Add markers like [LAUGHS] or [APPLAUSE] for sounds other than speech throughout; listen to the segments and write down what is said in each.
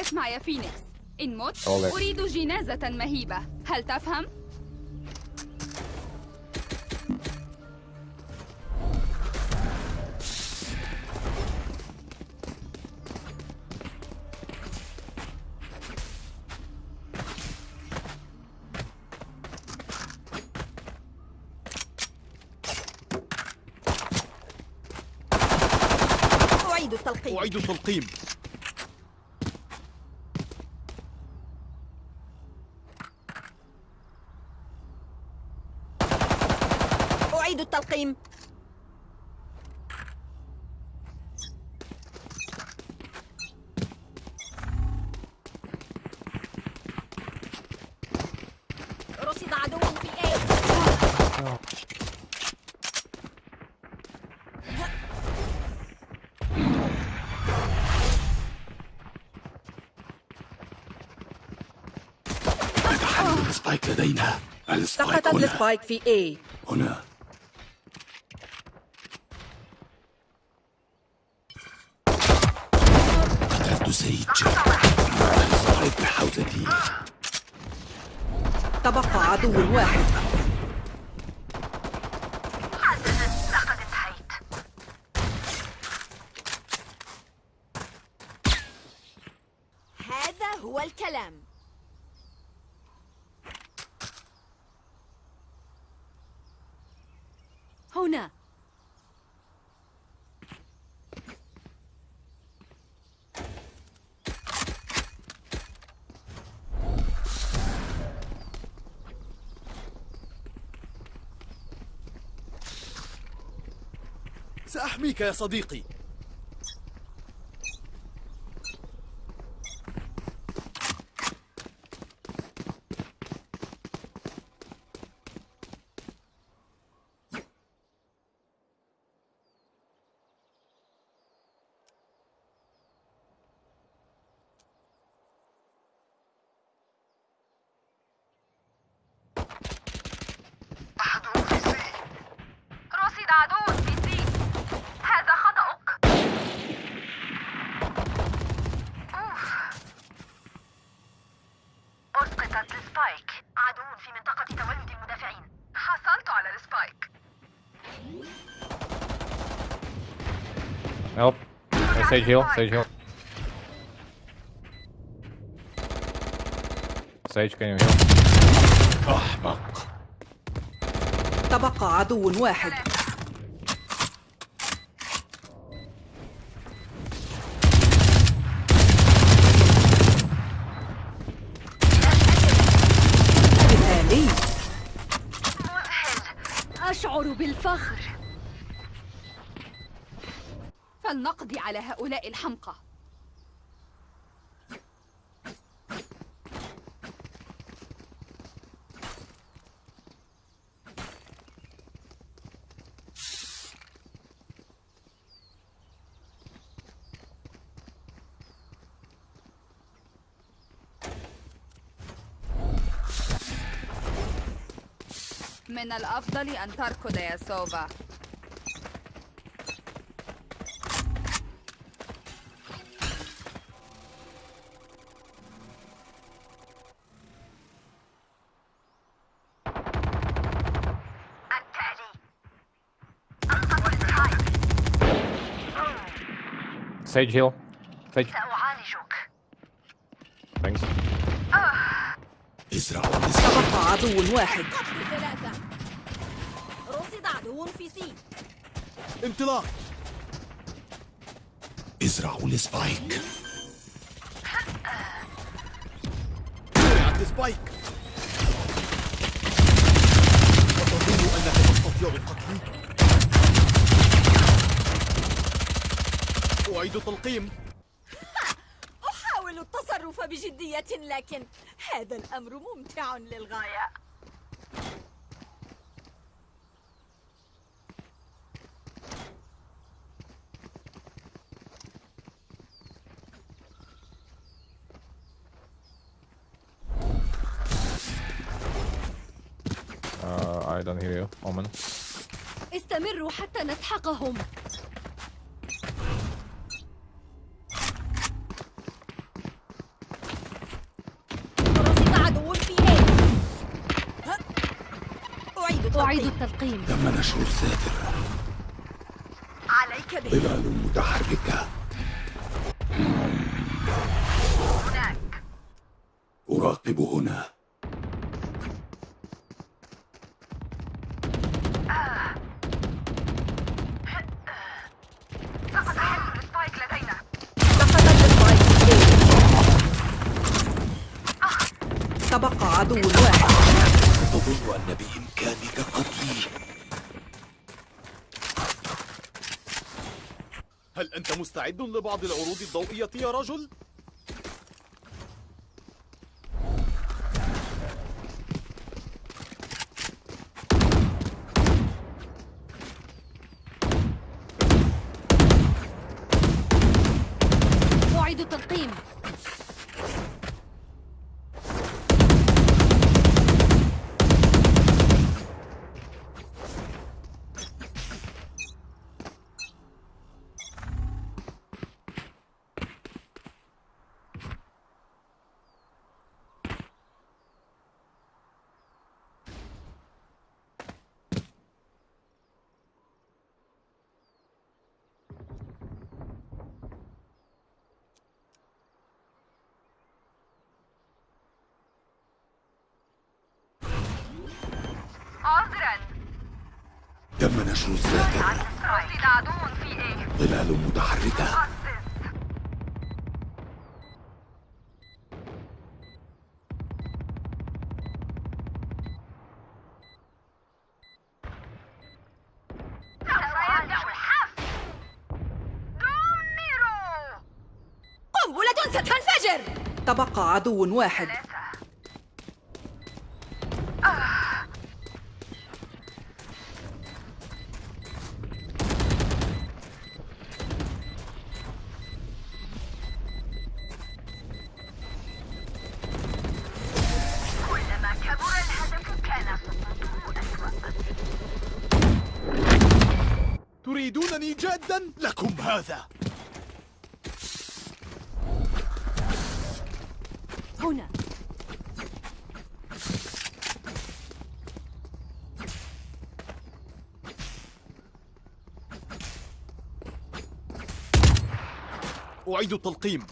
اسمع يا فينيكس. إن مت أريد جنازة مهيبة. هل تفهم؟ أعيد التلقيم. أعيد التلقيم. رصد عدو في ال spike لدينا. ال spike سقطت ال spike في A. هنا قتلت Sage ال spike بحوزتي تبقى واحد. هذا هو الكلام. هنا. سأحميك يا صديقي رصد عدو في C هذا خطأك أوف. أسقطت ال spike عدو في منطقة تولد المدافعين حصلت على ال spike Help. Hey, Sage heal. Sage heal. Sage, can you heal? أحمق تبقى عدو واحد مثالي أشعر بالفخر فلنقضي على هؤلاء الحمقى. من الأفضل أن تركض يا سوفا Sage heal. Sage. سأعالجك Thanks. ازرعوا ال spike تبقى عدو واحد. ثلاثة رصد عدو في C. انطلاق. ازرعوا ال spike زرعت ال spike وتظن أنك تستطيع قتلي أعيد التلقيم [LAUGHS] أحاول التصرف بجدية لكن هذا الأمر ممتع للغاية Uh, I don't hear you. Omen. استمروا حتى نسحقهم أعيد التلقيم. تم نشر الساتر عليك به ظلال متحركة. هناك. أراقب هنا سقط حزب ال spike لدينا سقط ال spike تبقى عدو واحد تظن أن بإمكانك قتلي هل أنت مستعد لبعض العروض الضوئية يا رجل؟ أعيد التلقيم عذرا تم نشر إيه ظلال متحركة. قنبلة ستنفجر. تبقى عدو واحد. جادا؟ لكم هذا هنا أعيد التلقيم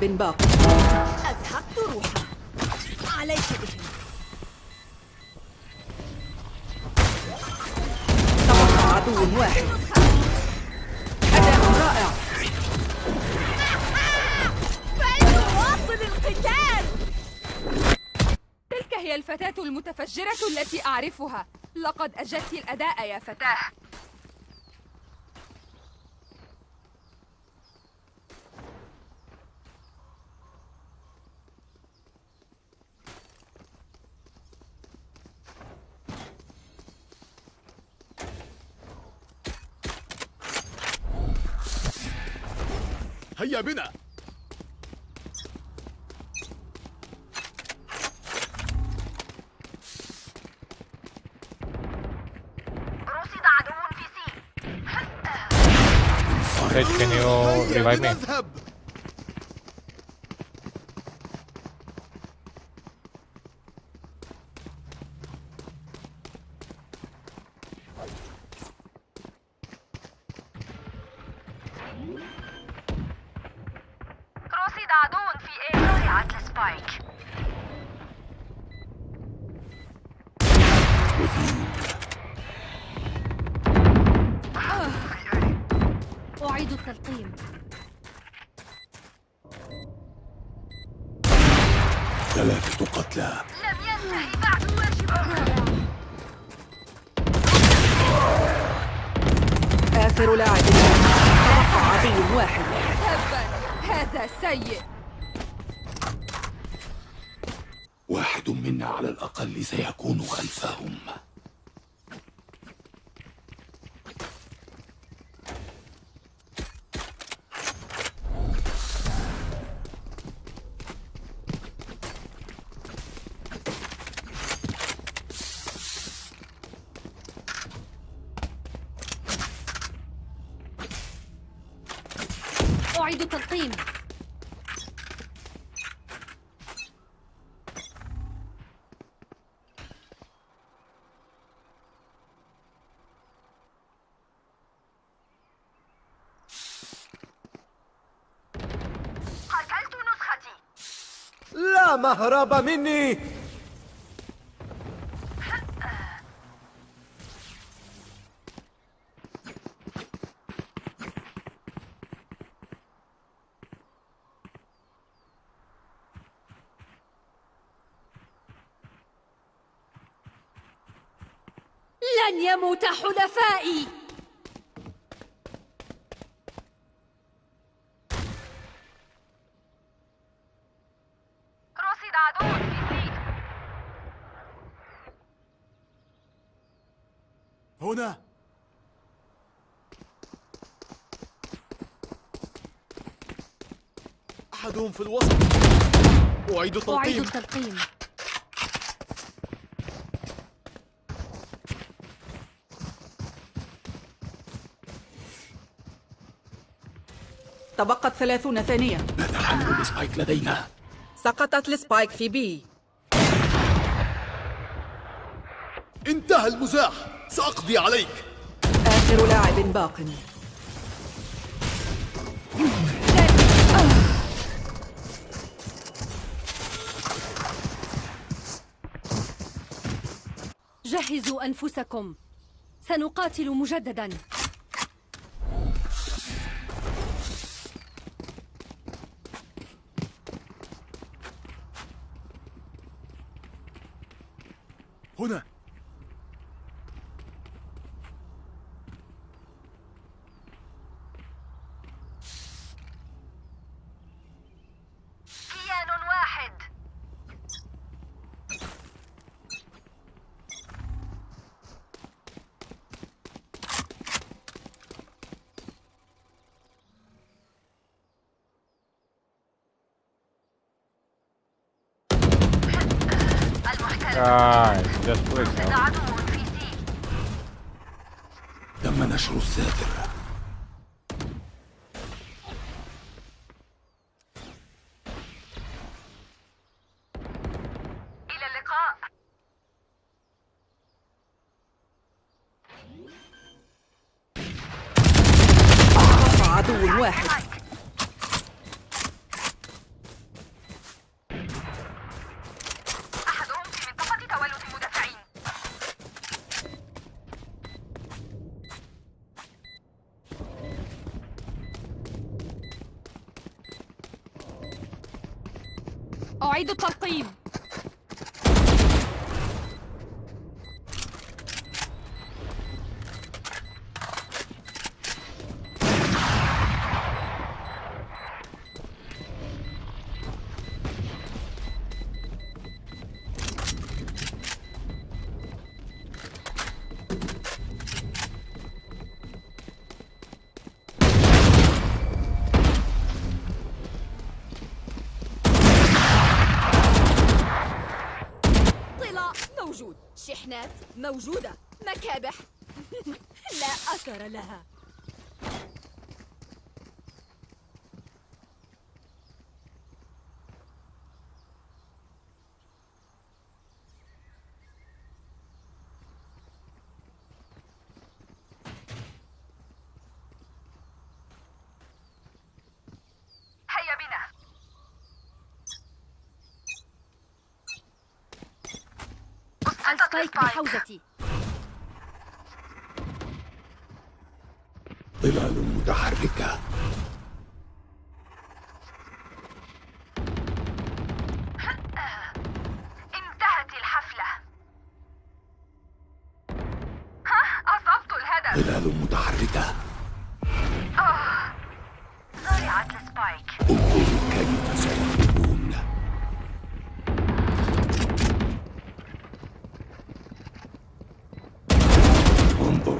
لاعب باق. أزهقت روحه عليك به تبقى عدو واحد. أداء رائع. فلنواصل القتال. تلك هي الفتاة المتفجرة التي أعرفها. لقد أجدت الأداء يا فتاة. هيا بنا رصد عدو في سي Sage, can you هيا revive بنا me? السبايك أعيد التلقيم. ثلاثة قتلى. لم ينتهي بعد واجب. الرابع آخر لاعب. عدو واحد. تبا هذا سيء. منا على الأقل سيكون خلفهم. أعيد التلقيم قتلت نسختي لا مهرب مني. في هنا. أحدهم في الوسط. أعيد أعيد التلقيم. التلقيم. تبقت ثلاثون ثانية. ماذا عن ال spike لدينا؟ سقطت ال spike في B. انتهى المزاح. سأقضي عليك. آخر لاعب باق. جهزوا أنفسكم. سنقاتل مجددا. هنا. كيان واحد. المحتل Guys, just سي تم نشر الساتر إلى اللقاء. تبقى عدو واحد. موجودة. مكابح. [LAUGHS] لا أثر لها. بحوزتي. ظلال متحركة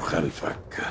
خلفك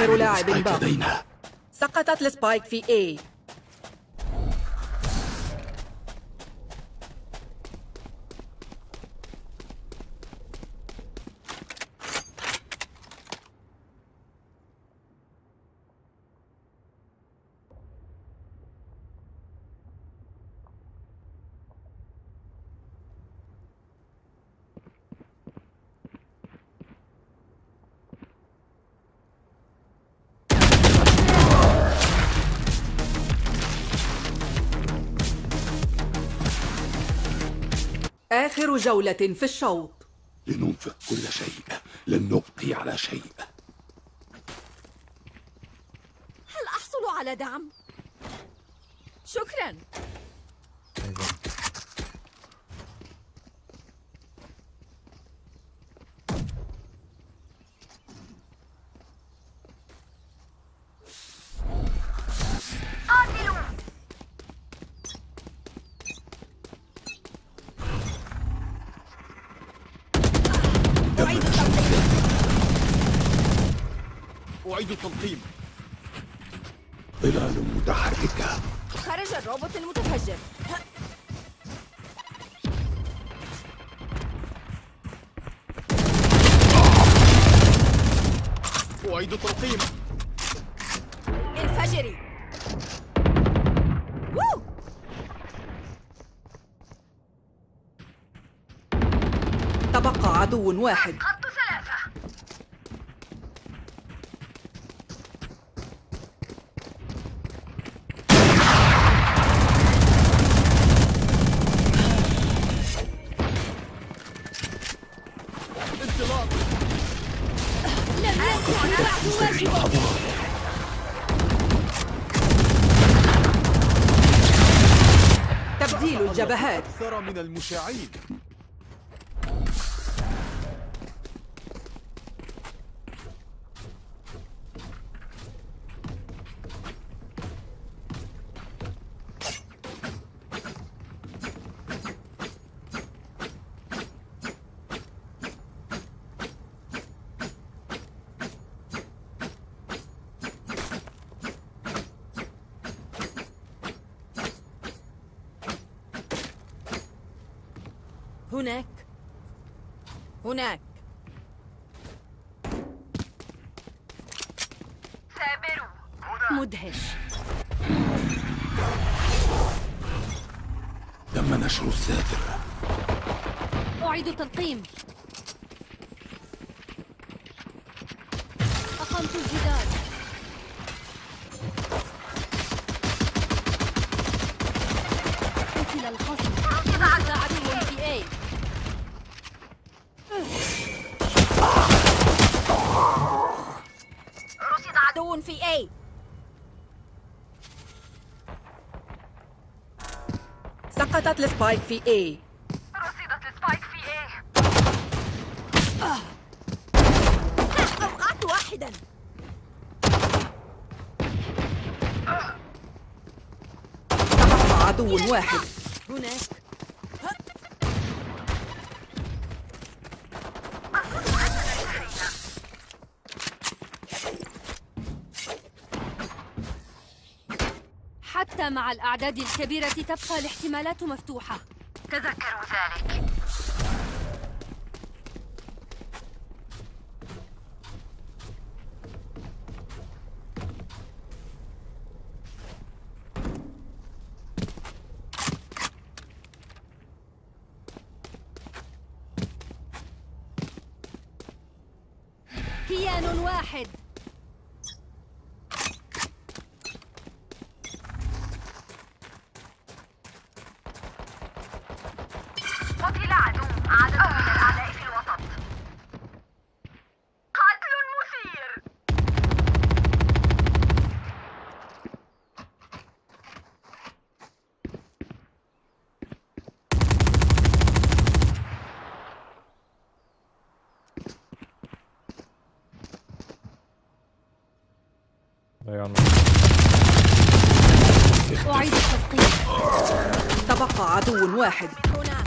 آخر لاعب باق سقطت السبايك في A. جولة في الشوط. لننفق كل شيء. لن نبقي على شيء. هل أحصل على دعم؟ شكرا. أعيد التلقيم. ظلال متحركة. خرج الروبوت المتفجر. أعيد التلقيم. انفجري. وو! تبقى عدو واحد خط ثلاثة انطلاق لم يكن بعد واجبه تبديل الجبهات. أكثر من المشاعين هناك هناك ثابروا مدهش تم نشر الساتر أعيد تلقيم أقمت الجدار. سقطت ال spike في A. رصدت ال spike في A أوقعت واحدا. تبقى عدو واحد هناك حتى مع الأعداد الكبيرة تبقى الاحتمالات مفتوحة. تذكروا ذلك كيان واحد قتل عدو عدد من الأعداء في الوسط قتل مثير On أعيد التلقيم تبقى عدو واحد. هنا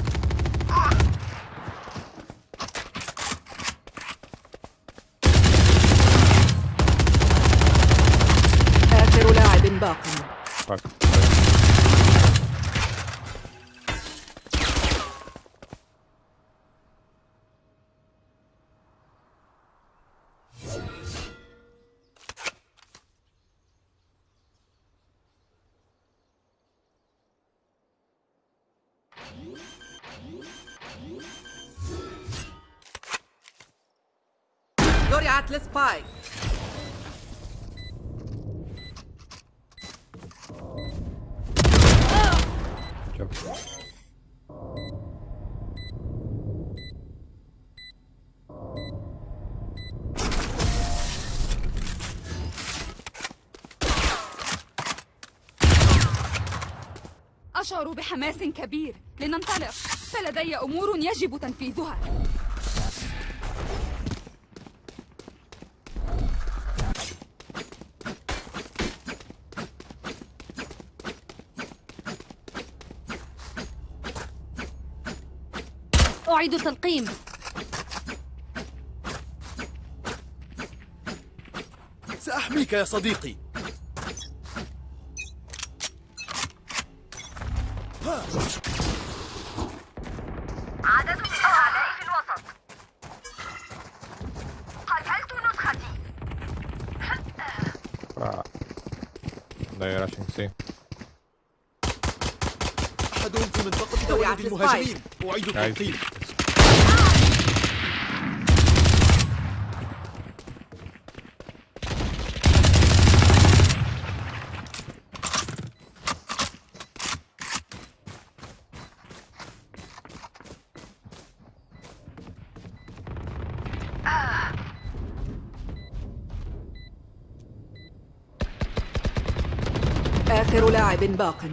أشعر بحماس كبير. لننطلق. فلدي أمور يجب تنفيذها. أعيد تلقيم سأحميك يا صديقي. المهاجمين. أعيد. التلقيم آخر لاعب باق.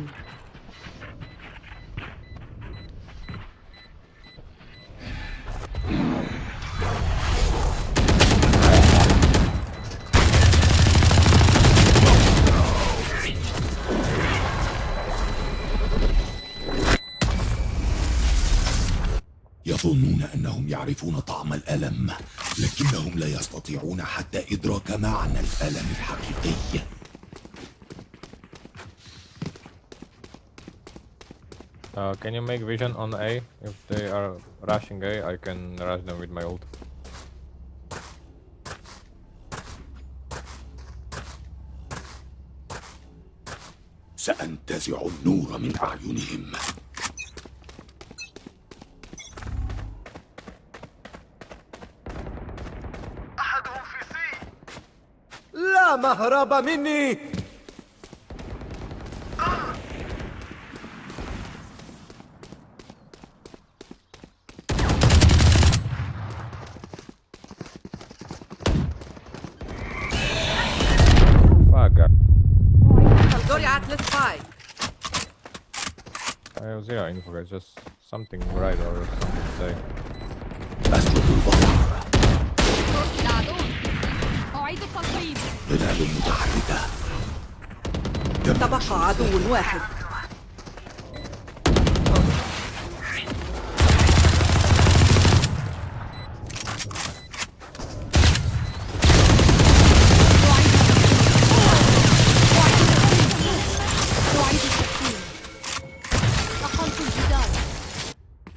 يعرفون طعم الألم لكنهم لا يستطيعون حتى إدراك معنى الألم الحقيقي Uh, can you make vision on A? If they are rushing A, I can rush them with my ult. سأنتزع النور من أعينهم لا مهرب مني Fuck. زرعت السبايك I have zero info, guys. Just something right or something to say. ظلال متحركة. تبقى عدو واحد.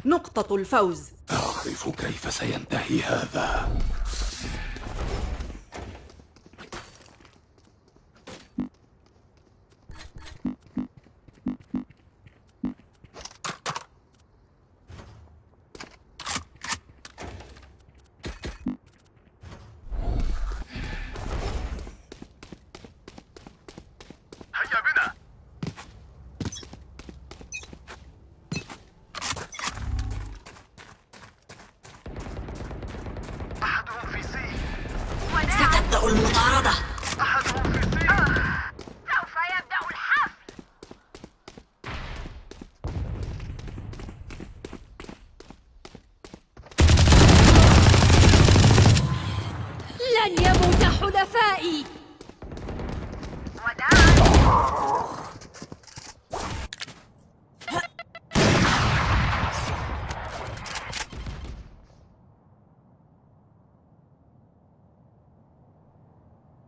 نقطة الفوز. أعرف كيف سينتهي هذا هيا بنا أحدهم في سي ستبدأ المطاردة أحدهم في سي سوف يبدأ الحفل لن يموت حلفائي وداعا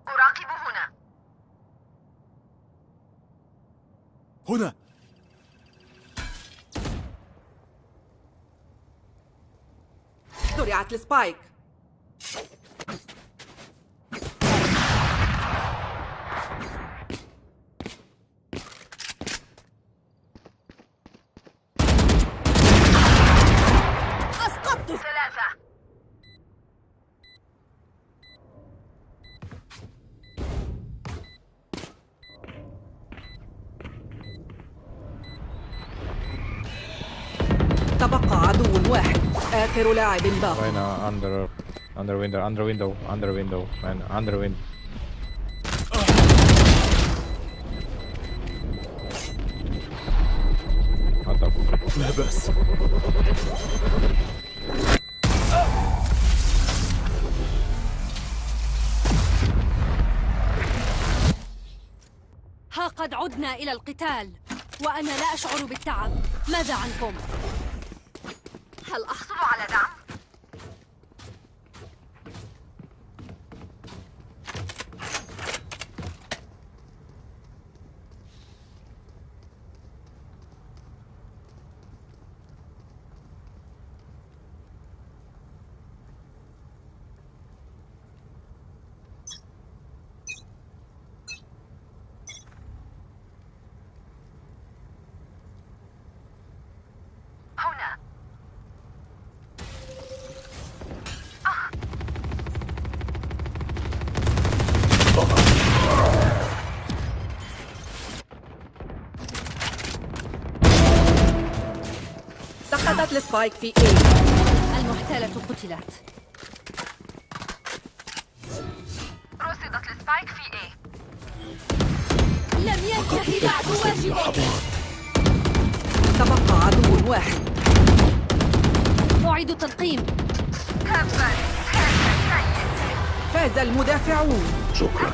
أراقب هنا هنا زرعت السبايك. آخر لاعب باق هنا under under window under window under window man under window لا بس ها قد عدنا إلى القتال وأنا لا أشعر بالتعب. ماذا عنكم؟ هل أحصل على دعم؟ هنا سقطت ال spike في A المحتالة قتلت. رصدت ال spike في A. لم ينتهي بعد واجبي تبقى عدو واحد. أعيد سيء فاز المدافعون. شكرا.